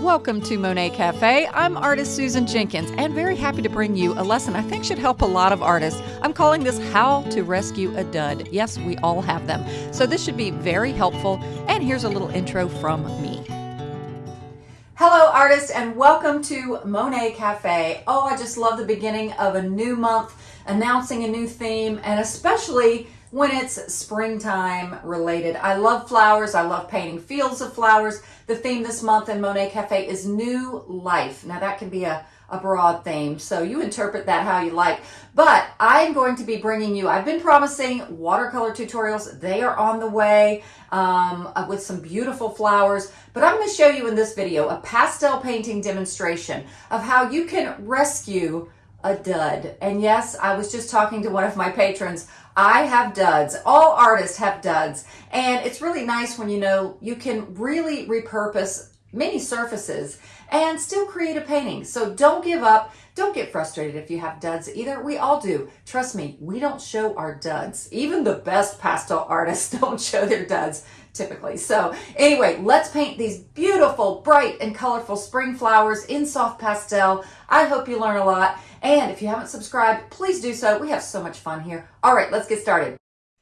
Welcome to Monet Cafe. I'm artist Susan Jenkins and very happy to bring you a lesson I think should help a lot of artists. I'm calling this How to Rescue a Dud. Yes, we all have them. So this should be very helpful. And here's a little intro from me. Hello, artists, and welcome to Monet Cafe. Oh, I just love the beginning of a new month, announcing a new theme, and especially when it's springtime related. I love flowers. I love painting fields of flowers. The theme this month in Monet Cafe is new life. Now that can be a, a broad theme, so you interpret that how you like. But I'm going to be bringing you, I've been promising watercolor tutorials. They are on the way um, uh, with some beautiful flowers. But I'm going to show you in this video a pastel painting demonstration of how you can rescue a dud. And yes, I was just talking to one of my patrons. I have duds. All artists have duds. And it's really nice when you know you can really repurpose many surfaces and still create a painting. So don't give up. Don't get frustrated if you have duds either. We all do. Trust me, we don't show our duds. Even the best pastel artists don't show their duds typically. So anyway, let's paint these beautiful, bright and colorful spring flowers in soft pastel. I hope you learn a lot. And if you haven't subscribed, please do so. We have so much fun here. All right, let's get started.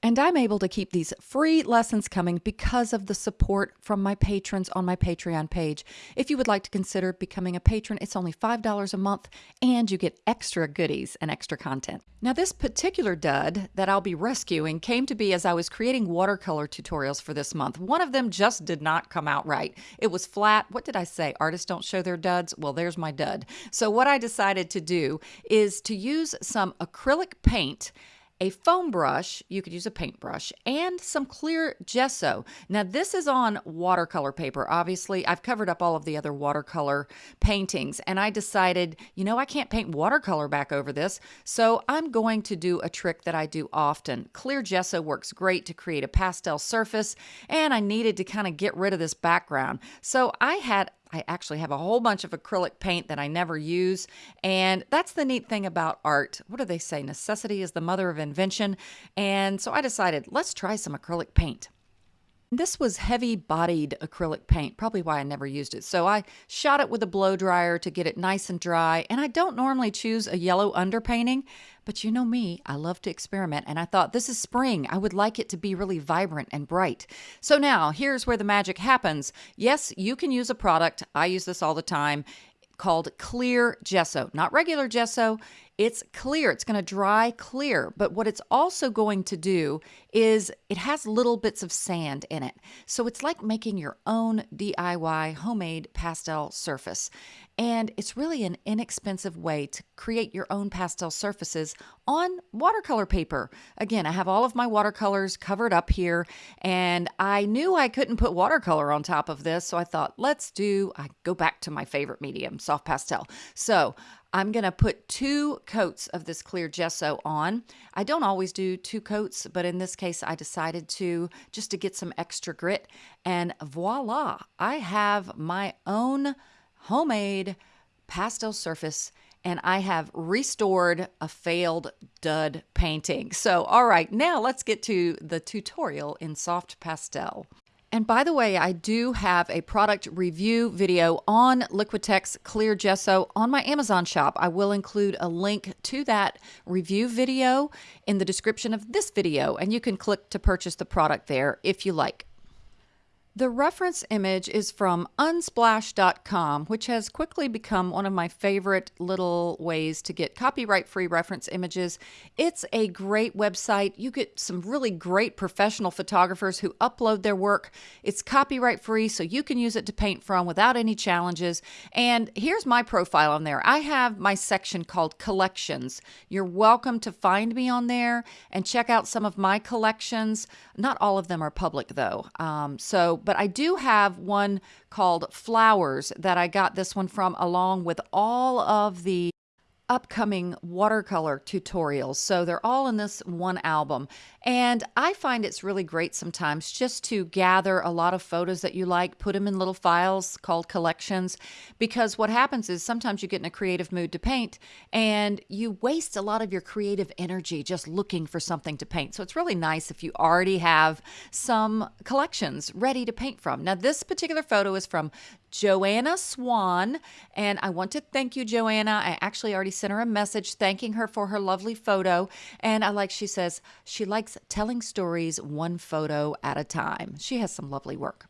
And I'm able to keep these free lessons coming because of the support from my patrons on my Patreon page. If you would like to consider becoming a patron, it's only $5 a month and you get extra goodies and extra content. Now, this particular dud that I'll be rescuing came to be as I was creating watercolor tutorials for this month. One of them just did not come out right. It was flat. What did I say? Artists don't show their duds? Well, there's my dud. So, what I decided to do is to use some acrylic paint a foam brush, you could use a paintbrush, and some clear gesso. Now, this is on watercolor paper. Obviously, I've covered up all of the other watercolor paintings, and I decided, you know, I can't paint watercolor back over this, so I'm going to do a trick that I do often. Clear gesso works great to create a pastel surface, and I needed to kind of get rid of this background. So I had I actually have a whole bunch of acrylic paint that I never use. And that's the neat thing about art. What do they say? Necessity is the mother of invention. And so I decided, let's try some acrylic paint. This was heavy bodied acrylic paint, probably why I never used it. So I shot it with a blow dryer to get it nice and dry. And I don't normally choose a yellow underpainting, but you know me, I love to experiment. And I thought this is spring. I would like it to be really vibrant and bright. So now here's where the magic happens. Yes, you can use a product. I use this all the time called clear gesso, not regular gesso. It's clear, it's going to dry clear. But what it's also going to do is it has little bits of sand in it. So it's like making your own DIY homemade pastel surface. And it's really an inexpensive way to create your own pastel surfaces on watercolor paper. Again, I have all of my watercolors covered up here, and I knew I couldn't put watercolor on top of this, so I thought, let's do, I go back to my favorite medium, soft pastel. So I'm going to put two coats of this clear gesso on. I don't always do two coats, but in this case, I decided to just to get some extra grit. And voila, I have my own homemade pastel surface and I have restored a failed dud painting. So, all right, now let's get to the tutorial in soft pastel. And by the way, I do have a product review video on Liquitex Clear Gesso on my Amazon shop. I will include a link to that review video in the description of this video, and you can click to purchase the product there if you like. The reference image is from unsplash.com, which has quickly become one of my favorite little ways to get copyright free reference images. It's a great website. You get some really great professional photographers who upload their work. It's copyright free, so you can use it to paint from without any challenges. And here's my profile on there I have my section called Collections. You're welcome to find me on there and check out some of my collections. Not all of them are public, though. Um, so, but I do have one called Flowers that I got this one from along with all of the upcoming watercolor tutorials. So they're all in this one album. And I find it's really great sometimes just to gather a lot of photos that you like, put them in little files called collections, because what happens is sometimes you get in a creative mood to paint and you waste a lot of your creative energy just looking for something to paint. So it's really nice if you already have some collections ready to paint from. Now, this particular photo is from Joanna Swan. And I want to thank you, Joanna. I actually already sent her a message thanking her for her lovely photo. And I like, she says, she likes telling stories one photo at a time. She has some lovely work.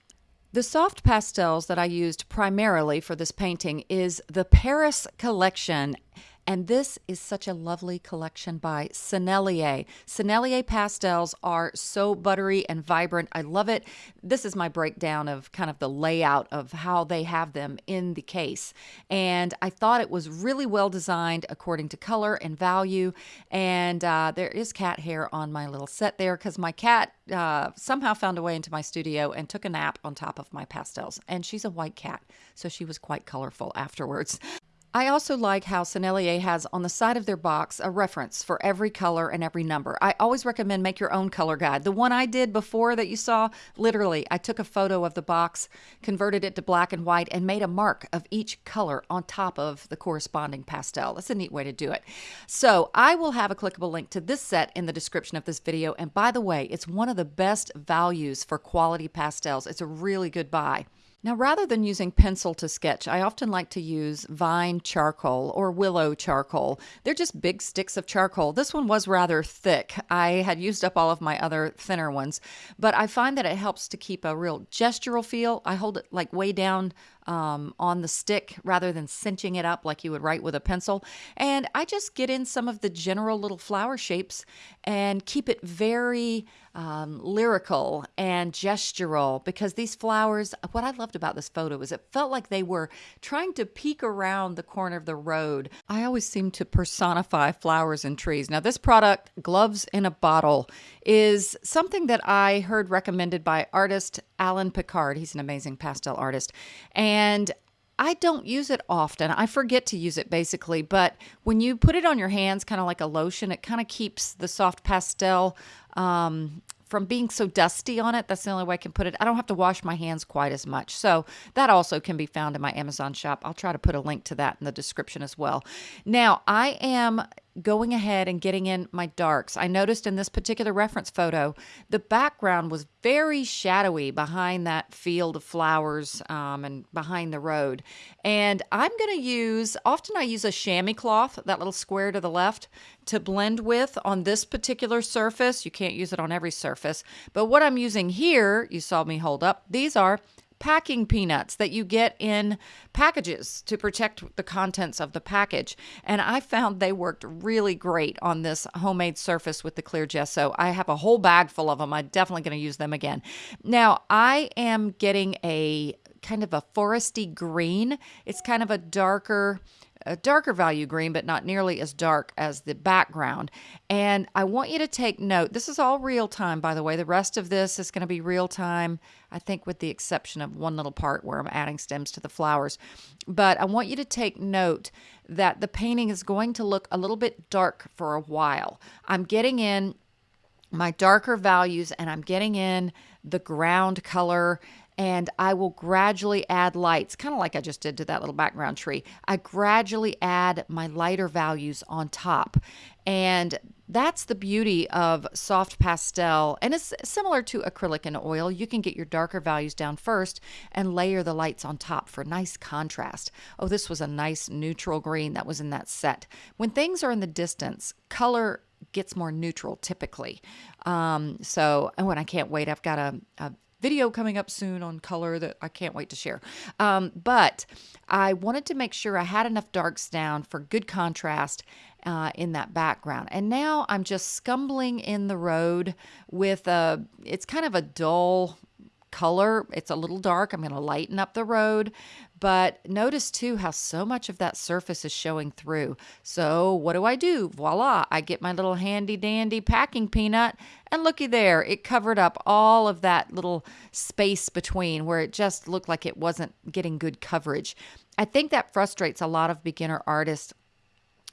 The soft pastels that I used primarily for this painting is the Paris collection and this is such a lovely collection by Sennelier. Sennelier pastels are so buttery and vibrant. I love it. This is my breakdown of kind of the layout of how they have them in the case. And I thought it was really well designed according to color and value. And uh, there is cat hair on my little set there because my cat uh, somehow found a way into my studio and took a nap on top of my pastels. And she's a white cat, so she was quite colorful afterwards. I also like how Sennelier has on the side of their box a reference for every color and every number. I always recommend make your own color guide. The one I did before that you saw, literally, I took a photo of the box, converted it to black and white, and made a mark of each color on top of the corresponding pastel. That's a neat way to do it. So I will have a clickable link to this set in the description of this video. And by the way, it's one of the best values for quality pastels. It's a really good buy. Now, rather than using pencil to sketch, I often like to use vine charcoal or willow charcoal. They're just big sticks of charcoal. This one was rather thick. I had used up all of my other thinner ones, but I find that it helps to keep a real gestural feel. I hold it like way down um, on the stick rather than cinching it up like you would write with a pencil. And I just get in some of the general little flower shapes and keep it very um, lyrical and gestural because these flowers, what I loved about this photo is it felt like they were trying to peek around the corner of the road. I always seem to personify flowers and trees. Now, this product, Gloves in a Bottle, is something that I heard recommended by artist Alain Picard. He's an amazing pastel artist. And I don't use it often. I forget to use it basically, but when you put it on your hands, kind of like a lotion, it kind of keeps the soft pastel um, from being so dusty on it. That's the only way I can put it. I don't have to wash my hands quite as much. So that also can be found in my Amazon shop. I'll try to put a link to that in the description as well. Now, I am going ahead and getting in my darks. I noticed in this particular reference photo, the background was very shadowy behind that field of flowers um, and behind the road. And I'm going to use, often I use a chamois cloth, that little square to the left, to blend with on this particular surface. You can't use it on every surface. But what I'm using here, you saw me hold up, these are packing peanuts that you get in packages to protect the contents of the package. And I found they worked really great on this homemade surface with the clear gesso. I have a whole bag full of them. I'm definitely going to use them again. Now, I am getting a kind of a foresty green. It's kind of a darker a darker value green, but not nearly as dark as the background. And I want you to take note. This is all real time, by the way. The rest of this is going to be real time, I think, with the exception of one little part where I'm adding stems to the flowers. But I want you to take note that the painting is going to look a little bit dark for a while. I'm getting in my darker values and I'm getting in the ground color and I will gradually add lights, kind of like I just did to that little background tree. I gradually add my lighter values on top. And that's the beauty of soft pastel. And it's similar to acrylic and oil. You can get your darker values down first and layer the lights on top for nice contrast. Oh, this was a nice neutral green that was in that set. When things are in the distance, color gets more neutral typically. Um, so, oh, and I can't wait. I've got a, a video coming up soon on color that I can't wait to share. Um, but I wanted to make sure I had enough darks down for good contrast uh, in that background. And now I'm just scumbling in the road with a, it's kind of a dull color. It's a little dark. I'm going to lighten up the road. But notice too how so much of that surface is showing through. So what do I do? Voila, I get my little handy dandy packing peanut and looky there, it covered up all of that little space between where it just looked like it wasn't getting good coverage. I think that frustrates a lot of beginner artists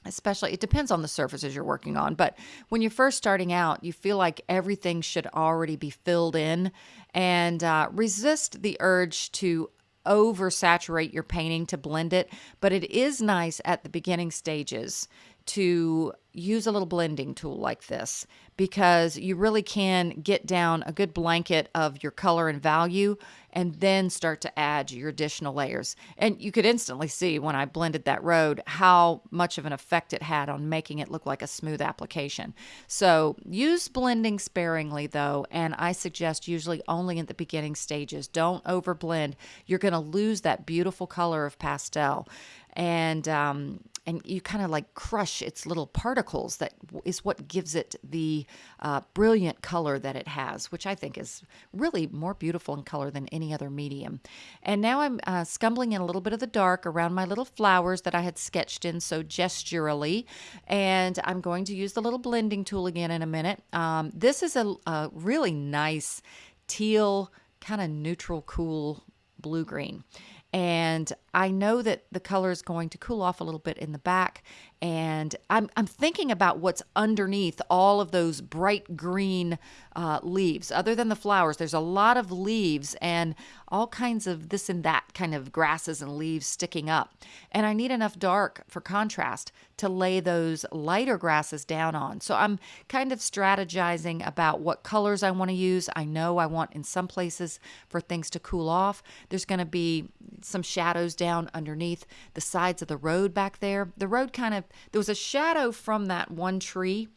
especially it depends on the surfaces you're working on but when you're first starting out you feel like everything should already be filled in and uh, resist the urge to oversaturate your painting to blend it but it is nice at the beginning stages to use a little blending tool like this because you really can get down a good blanket of your color and value and then start to add your additional layers. And you could instantly see when I blended that road how much of an effect it had on making it look like a smooth application. So use blending sparingly though, and I suggest usually only in the beginning stages. Don't over blend. You're going to lose that beautiful color of pastel. And um, and you kind of like crush its little particles that is what gives it the uh, brilliant color that it has which i think is really more beautiful in color than any other medium. And now i'm uh, scumbling in a little bit of the dark around my little flowers that i had sketched in so gesturally and i'm going to use the little blending tool again in a minute. Um, this is a, a really nice teal kind of neutral cool blue green and I know that the color is going to cool off a little bit in the back and I'm, I'm thinking about what's underneath all of those bright green uh, leaves. Other than the flowers, there's a lot of leaves and all kinds of this and that kind of grasses and leaves sticking up. And I need enough dark for contrast to lay those lighter grasses down on. So I'm kind of strategizing about what colors I want to use. I know I want in some places for things to cool off. There's going to be some shadows down underneath the sides of the road back there. The road kind of there was a shadow from that one tree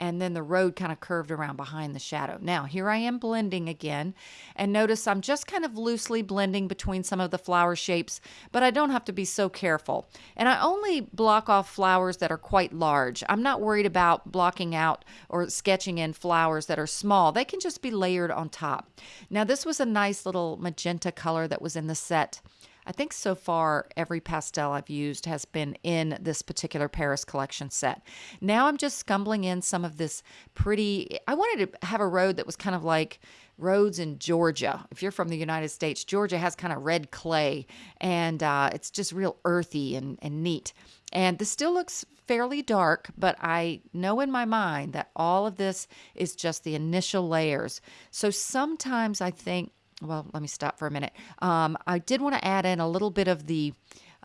and then the road kind of curved around behind the shadow. Now, here I am blending again, and notice I'm just kind of loosely blending between some of the flower shapes, but I don't have to be so careful. And I only block off flowers that are quite large. I'm not worried about blocking out or sketching in flowers that are small. They can just be layered on top. Now, this was a nice little magenta color that was in the set. I think so far every pastel I've used has been in this particular Paris collection set. Now I'm just scumbling in some of this pretty, I wanted to have a road that was kind of like roads in Georgia. If you're from the United States, Georgia has kind of red clay and uh, it's just real earthy and, and neat. And this still looks fairly dark, but I know in my mind that all of this is just the initial layers. So sometimes I think well, let me stop for a minute. Um, I did want to add in a little bit of the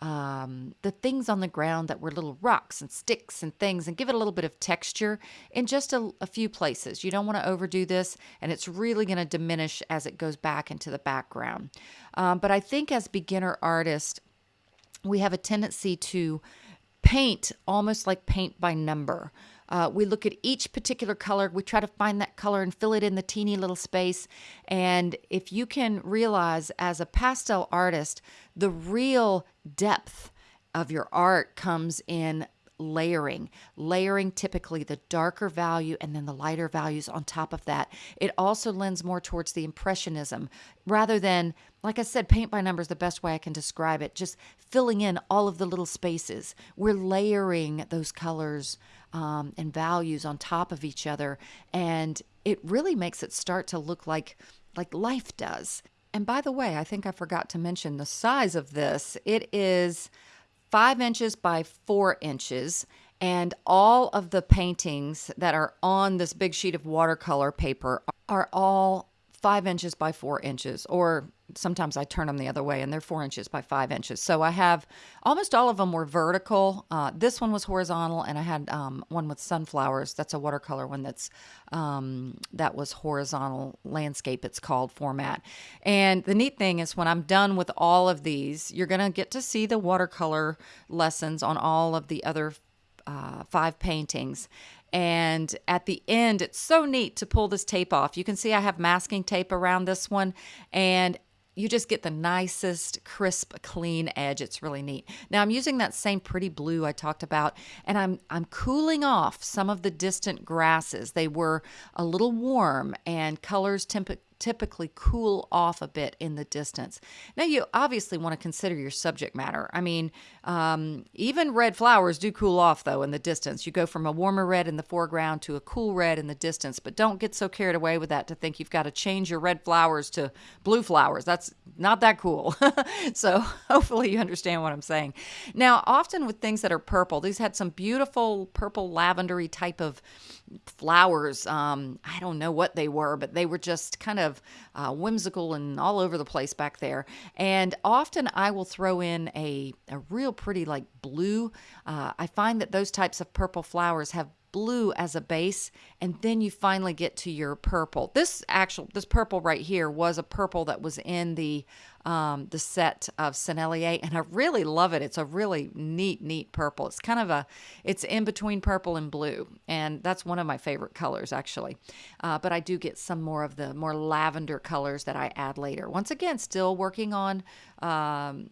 um, the things on the ground that were little rocks and sticks and things and give it a little bit of texture in just a, a few places. You don't want to overdo this, and it's really going to diminish as it goes back into the background. Um, but I think as beginner artists, we have a tendency to paint almost like paint by number. Uh, we look at each particular color. We try to find that color and fill it in the teeny little space. And if you can realize as a pastel artist, the real depth of your art comes in layering, layering typically the darker value and then the lighter values on top of that. It also lends more towards the impressionism rather than, like I said, paint by number is the best way I can describe it, just filling in all of the little spaces. We're layering those colors um, and values on top of each other, and it really makes it start to look like like life does. And by the way, I think I forgot to mention the size of this. It is five inches by four inches. And all of the paintings that are on this big sheet of watercolor paper are all five inches by four inches, or sometimes I turn them the other way and they're four inches by five inches. So I have almost all of them were vertical. Uh, this one was horizontal, and I had um, one with sunflowers. That's a watercolor one that's um, that was horizontal landscape. It's called format. And the neat thing is when I'm done with all of these, you're gonna get to see the watercolor lessons on all of the other uh, five paintings. And at the end, it's so neat to pull this tape off. You can see I have masking tape around this one, and you just get the nicest, crisp, clean edge. It's really neat. Now I'm using that same pretty blue I talked about, and I'm I'm cooling off some of the distant grasses. They were a little warm, and colors temp- typically cool off a bit in the distance. Now, you obviously want to consider your subject matter. I mean, um, even red flowers do cool off, though, in the distance. You go from a warmer red in the foreground to a cool red in the distance, but don't get so carried away with that to think you've got to change your red flowers to blue flowers. That's not that cool. so, hopefully, you understand what I'm saying. Now, often with things that are purple, these had some beautiful purple lavendery type of flowers. Um, I don't know what they were, but they were just kind of uh, whimsical and all over the place back there. And often I will throw in a, a real pretty, like blue. Uh, I find that those types of purple flowers have blue as a base and then you finally get to your purple this actual this purple right here was a purple that was in the um, the set of Sennelier and I really love it it's a really neat neat purple it's kind of a it's in between purple and blue and that's one of my favorite colors actually uh, but I do get some more of the more lavender colors that I add later once again still working on um,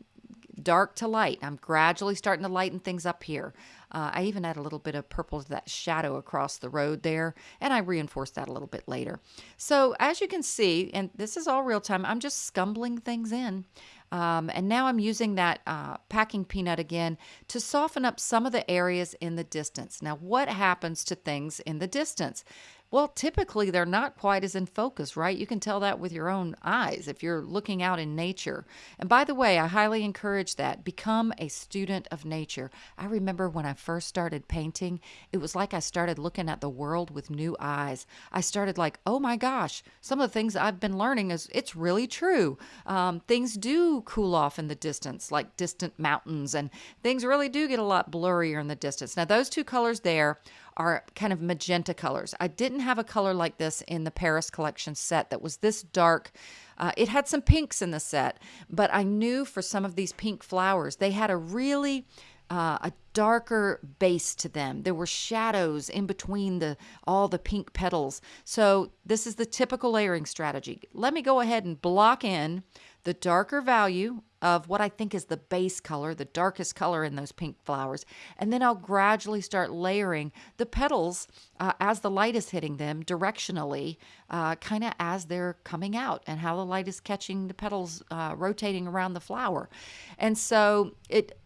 dark to light. I'm gradually starting to lighten things up here. Uh, I even add a little bit of purple to that shadow across the road there, and I reinforce that a little bit later. So as you can see, and this is all real time, I'm just scumbling things in. Um, and now I'm using that uh, packing peanut again to soften up some of the areas in the distance. Now, what happens to things in the distance? Well, typically they're not quite as in focus, right? You can tell that with your own eyes if you're looking out in nature. And by the way, I highly encourage that. Become a student of nature. I remember when I first started painting, it was like I started looking at the world with new eyes. I started like, oh my gosh, some of the things I've been learning is it's really true. Um, things do cool off in the distance, like distant mountains, and things really do get a lot blurrier in the distance. Now, those two colors there are kind of magenta colors. I didn't have a color like this in the Paris collection set that was this dark. Uh, it had some pinks in the set, but I knew for some of these pink flowers, they had a really uh, a darker base to them. There were shadows in between the all the pink petals. So this is the typical layering strategy. Let me go ahead and block in the darker value of what I think is the base color, the darkest color in those pink flowers. And then I'll gradually start layering the petals uh, as the light is hitting them directionally, uh, kind of as they're coming out and how the light is catching the petals uh, rotating around the flower. And so it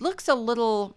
looks a little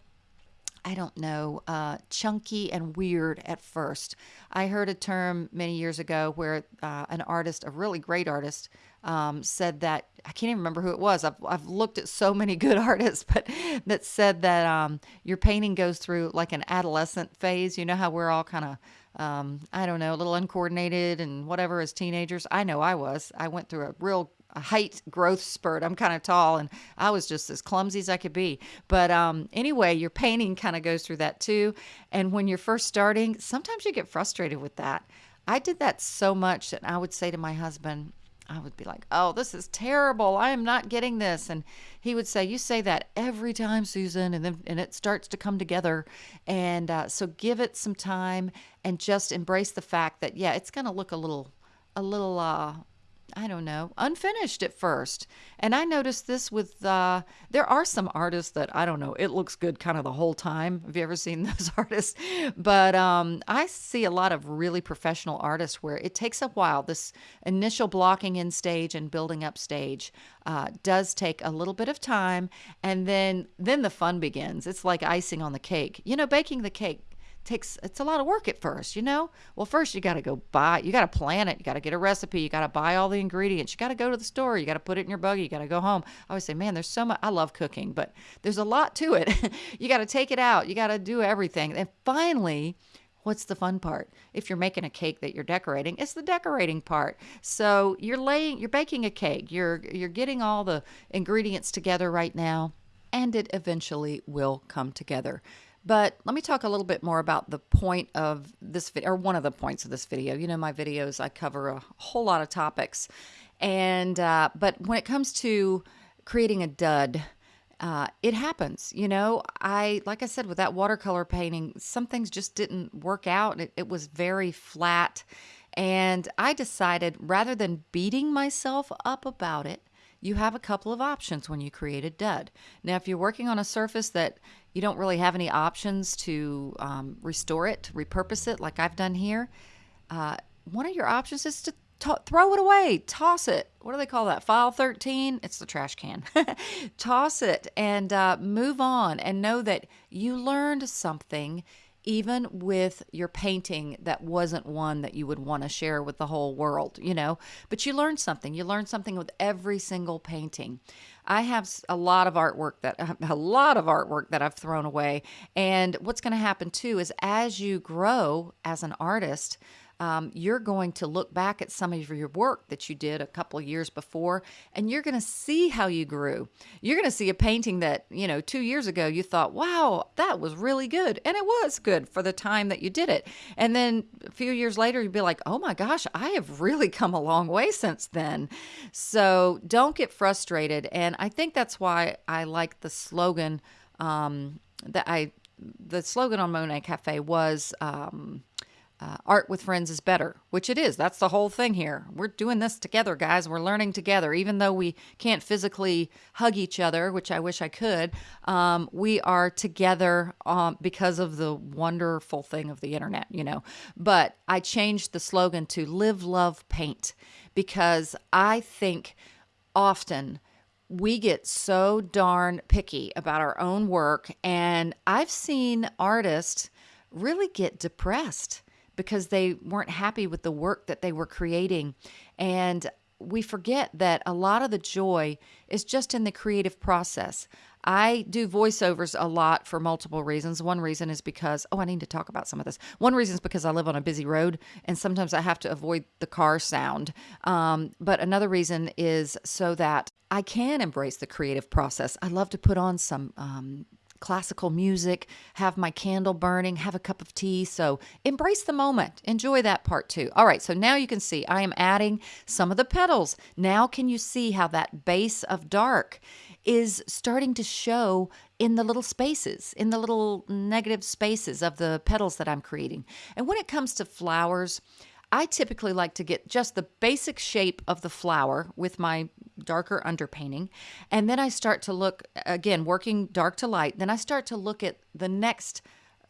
I don't know, uh, chunky and weird at first. I heard a term many years ago where uh, an artist, a really great artist, um, said that I can't even remember who it was. I've, I've looked at so many good artists, but that said that um, your painting goes through like an adolescent phase. You know how we're all kind of, um, I don't know, a little uncoordinated and whatever as teenagers. I know I was. I went through a real height growth spurt. I'm kind of tall and I was just as clumsy as I could be. But um, anyway, your painting kind of goes through that too. And when you're first starting, sometimes you get frustrated with that. I did that so much that I would say to my husband, I would be like, oh, this is terrible. I am not getting this. And he would say, you say that every time, Susan. And then and it starts to come together. And uh, so give it some time and just embrace the fact that, yeah, it's going to look a little, a little uh, I don't know, unfinished at first. And I noticed this with, uh, there are some artists that, I don't know, it looks good kind of the whole time. Have you ever seen those artists? But um, I see a lot of really professional artists where it takes a while. This initial blocking in stage and building up stage uh, does take a little bit of time. And then, then the fun begins. It's like icing on the cake. You know, baking the cake takes it's a lot of work at first you know well first you got to go buy you got to plan it you got to get a recipe you got to buy all the ingredients you got to go to the store you got to put it in your buggy you got to go home i always say man there's so much i love cooking but there's a lot to it you got to take it out you got to do everything and finally What's the fun part? If you're making a cake that you're decorating, it's the decorating part. So you're laying, you're baking a cake. You're you're getting all the ingredients together right now, and it eventually will come together. But let me talk a little bit more about the point of this video, or one of the points of this video. You know, my videos, I cover a whole lot of topics. And, uh, but when it comes to creating a dud, uh, it happens. You know, I, like I said, with that watercolor painting, some things just didn't work out. It, it was very flat. And I decided rather than beating myself up about it, you have a couple of options when you create a dud. Now, if you're working on a surface that you don't really have any options to um, restore it, repurpose it, like I've done here, uh, one of your options is to throw it away, toss it. What do they call that? File 13? It's the trash can. toss it and uh, move on and know that you learned something even with your painting that wasn't one that you would want to share with the whole world, you know, but you learned something. You learned something with every single painting. I have a lot of artwork that a lot of artwork that I've thrown away. And what's going to happen too is as you grow as an artist, um, you're going to look back at some of your work that you did a couple years before, and you're going to see how you grew. You're going to see a painting that, you know, two years ago you thought, wow, that was really good. And it was good for the time that you did it. And then a few years later, you'd be like, oh my gosh, I have really come a long way since then. So don't get frustrated. And I think that's why I like the slogan um, that I, the slogan on Monet Cafe was, um, uh, art with friends is better, which it is. That's the whole thing here. We're doing this together, guys. We're learning together. Even though we can't physically hug each other, which I wish I could, um, we are together um, because of the wonderful thing of the internet, you know. But I changed the slogan to live, love, paint because I think often we get so darn picky about our own work. And I've seen artists really get depressed because they weren't happy with the work that they were creating. And we forget that a lot of the joy is just in the creative process. I do voiceovers a lot for multiple reasons. One reason is because, oh, I need to talk about some of this. One reason is because I live on a busy road and sometimes I have to avoid the car sound. Um, but another reason is so that I can embrace the creative process. I love to put on some um, classical music, have my candle burning, have a cup of tea. So embrace the moment. Enjoy that part too. All right, so now you can see I am adding some of the petals. Now can you see how that base of dark is starting to show in the little spaces, in the little negative spaces of the petals that I'm creating. And when it comes to flowers, I typically like to get just the basic shape of the flower with my darker underpainting. And then I start to look, again, working dark to light. Then I start to look at the next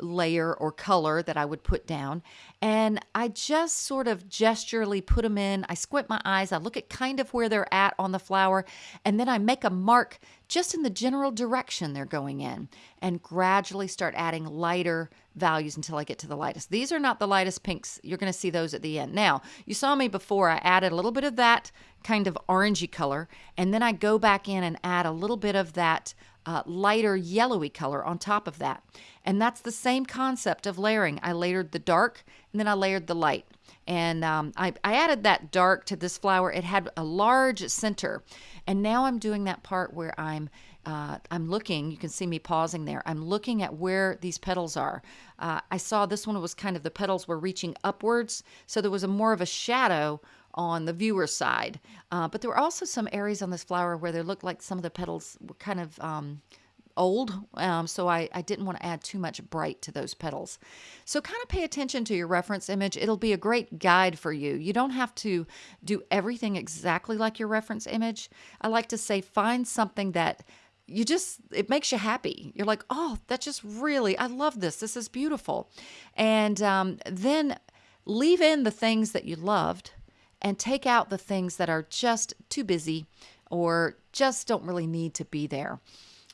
layer or color that I would put down. And I just sort of gesturally put them in. I squint my eyes. I look at kind of where they're at on the flower. And then I make a mark just in the general direction they're going in and gradually start adding lighter values until I get to the lightest. These are not the lightest pinks. You're going to see those at the end. Now, you saw me before. I added a little bit of that kind of orangey color. And then I go back in and add a little bit of that uh, lighter yellowy color on top of that. And that's the same concept of layering. I layered the dark and then I layered the light. And um, I, I added that dark to this flower. It had a large center. And now I'm doing that part where I'm uh, I'm looking, you can see me pausing there. I'm looking at where these petals are. Uh, I saw this one was kind of the petals were reaching upwards, so there was a more of a shadow on the viewer side. Uh, but there were also some areas on this flower where they looked like some of the petals were kind of um, old, um, so I, I didn't want to add too much bright to those petals. So kind of pay attention to your reference image. It'll be a great guide for you. You don't have to do everything exactly like your reference image. I like to say find something that you just it makes you happy you're like oh that's just really i love this this is beautiful and um, then leave in the things that you loved and take out the things that are just too busy or just don't really need to be there.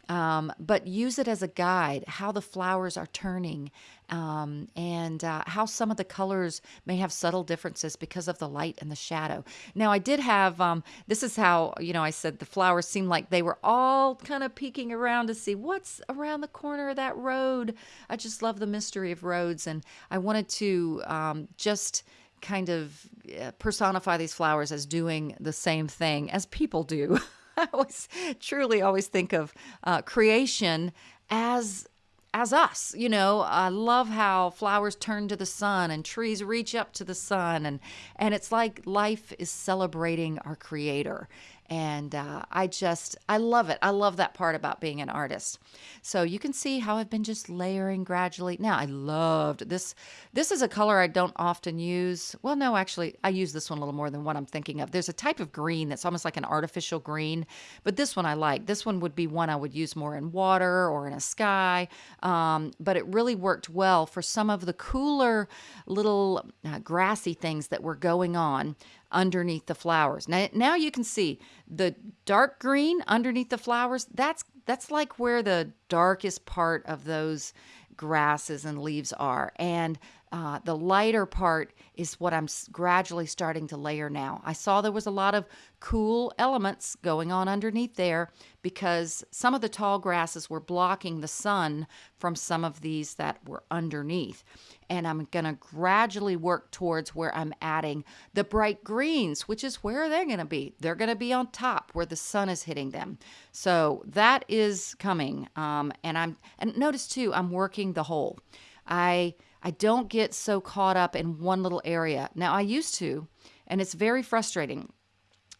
Um, but use it as a guide how the flowers are turning um, and uh, how some of the colors may have subtle differences because of the light and the shadow. Now, I did have um, this is how, you know, I said the flowers seemed like they were all kind of peeking around to see what's around the corner of that road. I just love the mystery of roads, and I wanted to um, just kind of uh, personify these flowers as doing the same thing as people do. I always truly always think of uh, creation as as us you know i love how flowers turn to the sun and trees reach up to the sun and and it's like life is celebrating our creator and uh, I just, I love it. I love that part about being an artist. So you can see how I've been just layering gradually. Now I loved this. This is a color I don't often use. Well, no, actually, I use this one a little more than what I'm thinking of. There's a type of green that's almost like an artificial green, but this one I like. This one would be one I would use more in water or in a sky. Um, but it really worked well for some of the cooler little uh, grassy things that were going on underneath the flowers. Now, now you can see the dark green underneath the flowers. That's that's like where the darkest part of those grasses and leaves are. And uh, the lighter part is what I'm gradually starting to layer now. I saw there was a lot of cool elements going on underneath there because some of the tall grasses were blocking the sun from some of these that were underneath. And I'm going to gradually work towards where I'm adding the bright greens, which is where they're going to be. They're going to be on top where the sun is hitting them. So that is coming. Um, and I'm, and notice too, I'm working the whole. I, I don't get so caught up in one little area. Now, I used to, and it's very frustrating.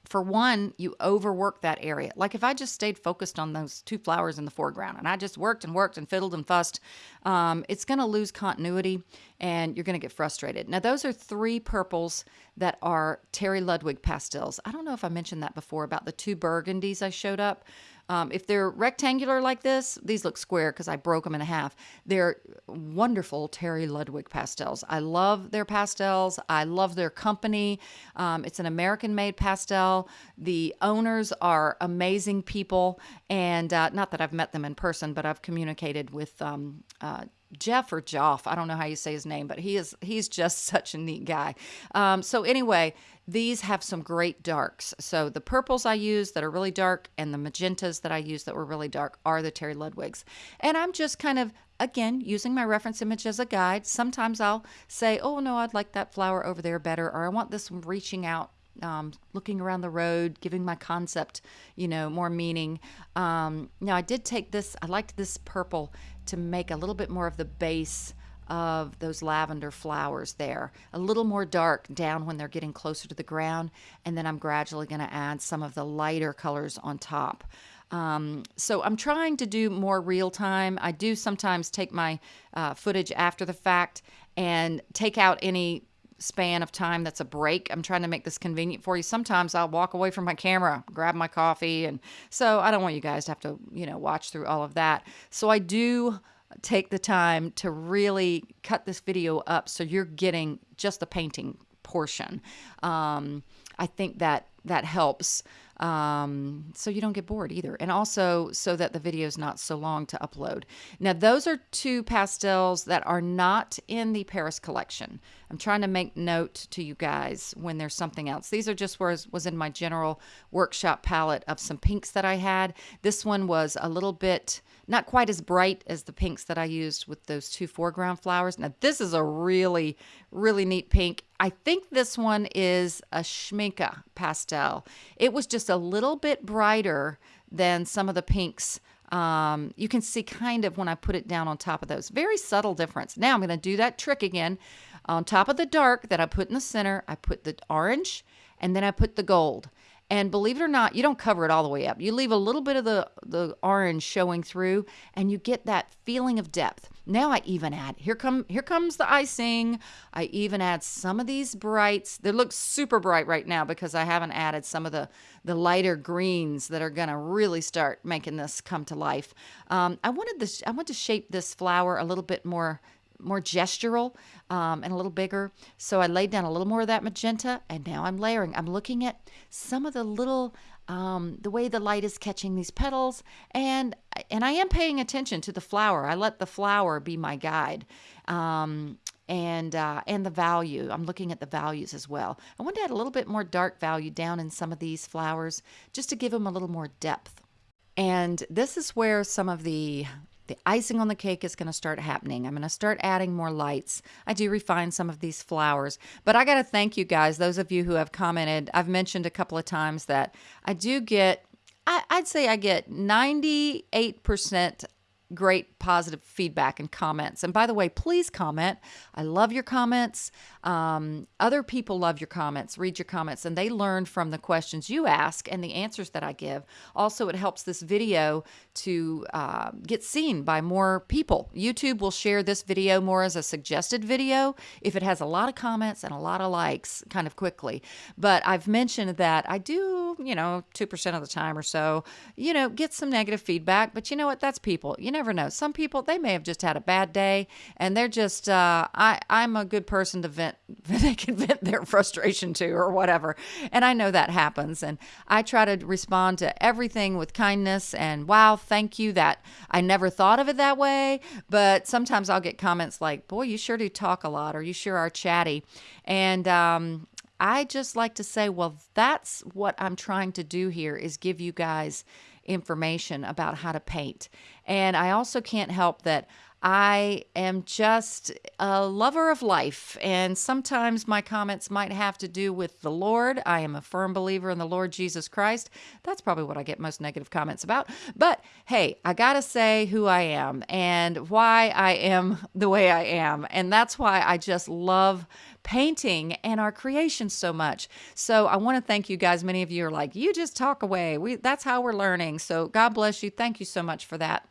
For one, you overwork that area. Like if I just stayed focused on those two flowers in the foreground and I just worked and worked and fiddled and fussed, um, it's going to lose continuity and you're going to get frustrated. Now, those are three purples that are Terry Ludwig pastels. I don't know if I mentioned that before about the two burgundies I showed up. Um, if they're rectangular like this, these look square because I broke them in half. They're wonderful Terry Ludwig pastels. I love their pastels. I love their company. Um, it's an American made pastel. The owners are amazing people. And uh, not that I've met them in person, but I've communicated with um, uh, Jeff or Joff. I don't know how you say his name, but he is he's just such a neat guy. Um, so anyway, these have some great darks. So the purples I use that are really dark and the magentas that I use that were really dark are the Terry Ludwigs. And I'm just kind of again using my reference image as a guide. Sometimes I'll say, "Oh no, I'd like that flower over there better," or "I want this one reaching out um, looking around the road, giving my concept, you know, more meaning. Um, now, I did take this, I liked this purple to make a little bit more of the base of those lavender flowers there, a little more dark down when they're getting closer to the ground. And then I'm gradually going to add some of the lighter colors on top. Um, so I'm trying to do more real time. I do sometimes take my uh, footage after the fact and take out any span of time that's a break. I'm trying to make this convenient for you. Sometimes I'll walk away from my camera, grab my coffee, and so I don't want you guys to have to, you know, watch through all of that. So I do take the time to really cut this video up so you're getting just the painting portion. Um, I think that that helps um, so you don't get bored either. And also so that the video is not so long to upload. Now, those are two pastels that are not in the Paris collection. I'm trying to make note to you guys when there's something else. These are just where was in my general workshop palette of some pinks that I had. This one was a little bit not quite as bright as the pinks that I used with those two foreground flowers. Now, this is a really, really neat pink. I think this one is a Schmincke pastel. It was just a little bit brighter than some of the pinks um, you can see kind of when I put it down on top of those. Very subtle difference. Now I'm going to do that trick again. On top of the dark that I put in the center, I put the orange and then I put the gold. And believe it or not, you don't cover it all the way up. You leave a little bit of the, the orange showing through and you get that feeling of depth. Now I even add, here come here comes the icing. I even add some of these brights. They look super bright right now because I haven't added some of the, the lighter greens that are gonna really start making this come to life. Um, I wanted this, I want to shape this flower a little bit more more gestural um, and a little bigger. So I laid down a little more of that magenta and now I'm layering. I'm looking at some of the little, um, the way the light is catching these petals and, and I am paying attention to the flower. I let the flower be my guide. Um, and uh, and the value. I'm looking at the values as well. I want to add a little bit more dark value down in some of these flowers just to give them a little more depth. And this is where some of the the icing on the cake is going to start happening. I'm going to start adding more lights. I do refine some of these flowers, but I got to thank you guys, those of you who have commented. I've mentioned a couple of times that I do get, I, would say I get 98% great positive feedback and comments. And by the way, please comment. I love your comments. Um, other people love your comments, read your comments, and they learn from the questions you ask and the answers that I give. Also, it helps this video to uh, get seen by more people. YouTube will share this video more as a suggested video if it has a lot of comments and a lot of likes kind of quickly. But I've mentioned that I do, you know, 2% of the time or so, you know, get some negative feedback. But you know what? That's people. You never know. Some people, they may have just had a bad day and they're just, uh, I, I'm a good person to vent they can vent their frustration to or whatever. And I know that happens. And I try to respond to everything with kindness and wow, thank you. That I never thought of it that way. But sometimes I'll get comments like, boy, you sure do talk a lot or you sure are chatty. And um, I just like to say, well, that's what I'm trying to do here is give you guys information about how to paint. And I also can't help that I am just a lover of life, and sometimes my comments might have to do with the Lord. I am a firm believer in the Lord Jesus Christ. That's probably what I get most negative comments about. But hey, I got to say who I am and why I am the way I am. And that's why I just love painting and our creation so much. So I want to thank you guys. Many of you are like, you just talk away. We that's how we're learning. So God bless you. Thank you so much for that.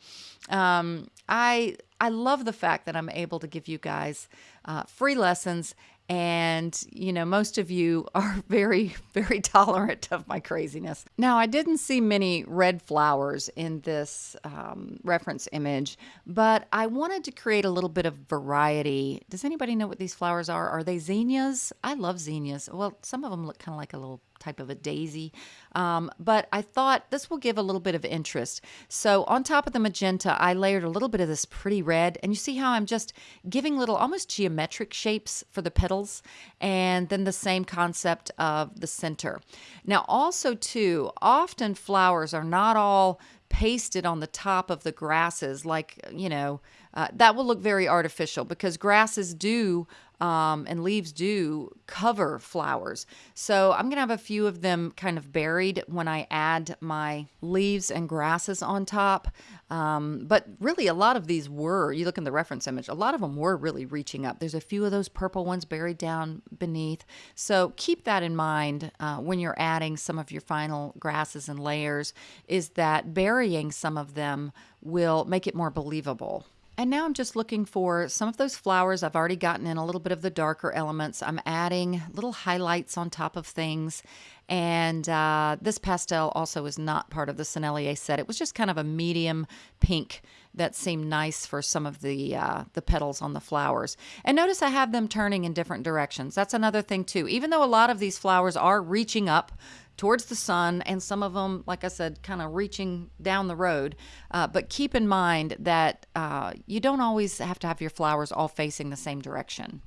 Um, I I love the fact that I'm able to give you guys uh, free lessons and you know most of you are very very tolerant of my craziness. Now i didn't see many red flowers in this um, reference image but i wanted to create a little bit of variety. Does anybody know what these flowers are? Are they zinnias? I love zinnias. Well some of them look kind of like a little type of a daisy. Um, but I thought this will give a little bit of interest. So on top of the magenta, I layered a little bit of this pretty red. And you see how I'm just giving little almost geometric shapes for the petals. And then the same concept of the center. Now also too, often flowers are not all pasted on the top of the grasses like, you know, uh, that will look very artificial because grasses do um, and leaves do cover flowers. So I'm going to have a few of them kind of buried when I add my leaves and grasses on top. Um, but really, a lot of these were, you look in the reference image, a lot of them were really reaching up. There's a few of those purple ones buried down beneath. So keep that in mind uh, when you're adding some of your final grasses and layers, is that burying some of them will make it more believable. And now I'm just looking for some of those flowers. I've already gotten in a little bit of the darker elements. I'm adding little highlights on top of things. And uh, this pastel also is not part of the Sennelier set. It was just kind of a medium pink that seemed nice for some of the uh, the petals on the flowers. And notice I have them turning in different directions. That's another thing too. Even though a lot of these flowers are reaching up towards the sun, and some of them, like I said, kind of reaching down the road. Uh, but keep in mind that uh, you don't always have to have your flowers all facing the same direction.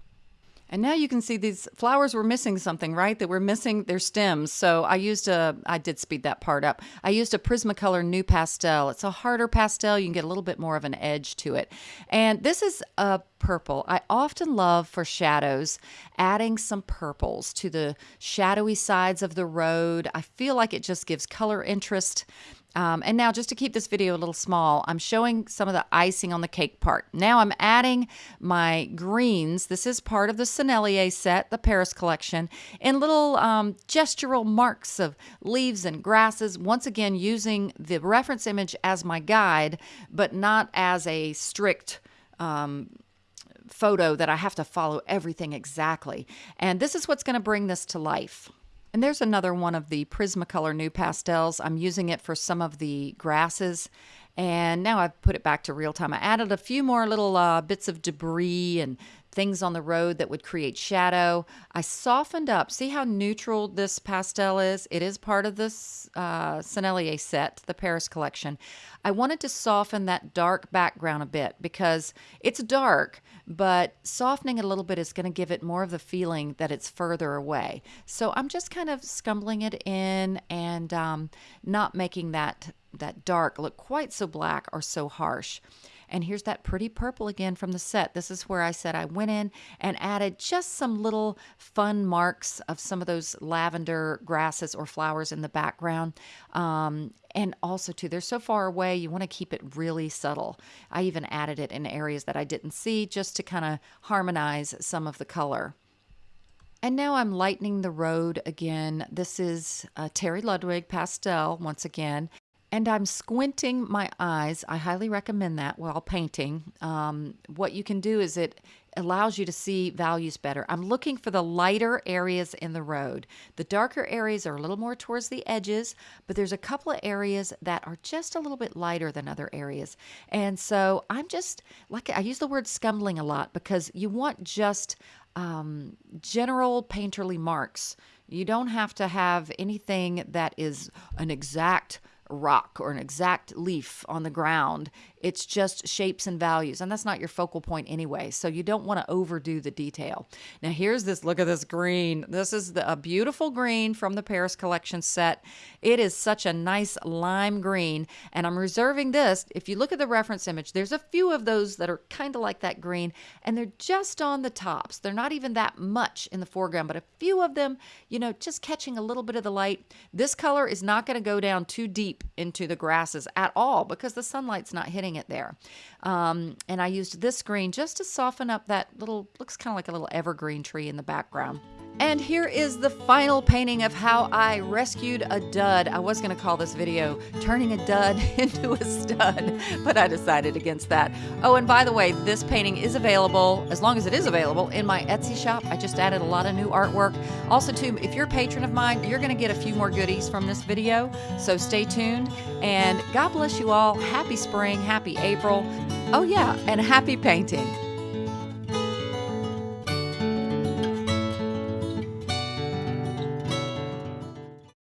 And now you can see these flowers were missing something, right? They were missing their stems. So I used a, I did speed that part up. I used a Prismacolor NuPastel. It's a harder pastel. You can get a little bit more of an edge to it. And this is a purple. I often love for shadows adding some purples to the shadowy sides of the road. I feel like it just gives color interest. Um, and now just to keep this video a little small, I'm showing some of the icing on the cake part. Now I'm adding my greens. This is part of the Sennelier set, the Paris collection, in little um, gestural marks of leaves and grasses. Once again, using the reference image as my guide, but not as a strict um, photo that I have to follow everything exactly. And this is what's going to bring this to life. And there's another one of the Prismacolor NuPastels. I'm using it for some of the grasses. And now I've put it back to real time. I added a few more little uh, bits of debris and things on the road that would create shadow. I softened up. See how neutral this pastel is? It is part of this uh, Sennelier set, the Paris collection. I wanted to soften that dark background a bit because it's dark, but softening it a little bit is going to give it more of the feeling that it's further away. So I'm just kind of scumbling it in and um, not making that that dark look quite so black or so harsh. And here's that pretty purple again from the set. This is where I said I went in and added just some little fun marks of some of those lavender grasses or flowers in the background. Um, and also too, they're so far away, you want to keep it really subtle. I even added it in areas that I didn't see just to kind of harmonize some of the color. And now I'm lightening the road again. This is uh, Terry Ludwig pastel once again and I'm squinting my eyes. I highly recommend that while painting. Um, what you can do is it allows you to see values better. I'm looking for the lighter areas in the road. The darker areas are a little more towards the edges, but there's a couple of areas that are just a little bit lighter than other areas. And so I'm just, like I use the word scumbling a lot because you want just um, general painterly marks. You don't have to have anything that is an exact rock or an exact leaf on the ground. It's just shapes and values, and that's not your focal point anyway. So you don't want to overdo the detail. Now, here's this look at this green. This is the, a beautiful green from the Paris Collection set. It is such a nice lime green, and I'm reserving this. If you look at the reference image, there's a few of those that are kind of like that green, and they're just on the tops. They're not even that much in the foreground, but a few of them, you know, just catching a little bit of the light. This color is not going to go down too into the grasses at all because the sunlight's not hitting it there. Um, and I used this green just to soften up that little, looks kind of like a little evergreen tree in the background. And here is the final painting of how I rescued a dud. I was going to call this video Turning a Dud into a Stud, but I decided against that. Oh, and by the way, this painting is available, as long as it is available, in my Etsy shop. I just added a lot of new artwork. Also, too, if you're a patron of mine, you're going to get a few more goodies from this video, so stay tuned. And God bless you all. Happy spring, happy April. Oh, yeah, and happy painting.